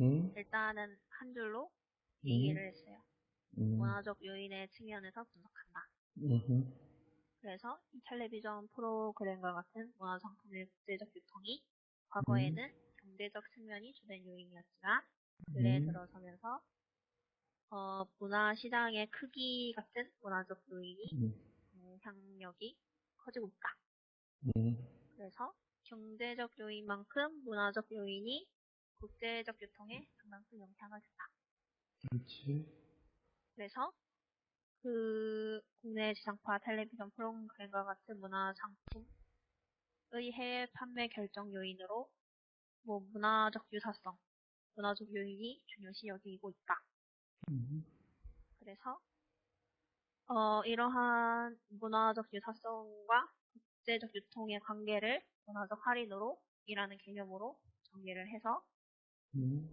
음, 일단은 한 줄로 음, 얘기를 했어요. 음, 문화적 요인의 측면에서 분석한다. 음, 그래서 이 텔레비전 프로그램과 같은 문화 상품의 국제적 유통이 과거에는 경제적 측면이 주된 요인이었지만 근래에 음. 들어서면서 어, 문화 시장의 크기 같은 문화적 요인이 음, 영향력이 커지고 있다. 음, 그래서 경제적 요인만큼 문화적 요인이 국제적 유통에 상당 큰 영향을 준다. 그렇지. 그래서 그 국내 지상파 텔레비전 프로그램과 같은 문화 상품의 해외 판매 결정 요인으로 뭐 문화적 유사성, 문화적 요인이 중요시 여기고 있다. 음, 그래서 어, 이러한 문화적 유사성과 국제적 유통의 관계를 문화적 할인으로 이라는 개념으로 정리를 해서 음.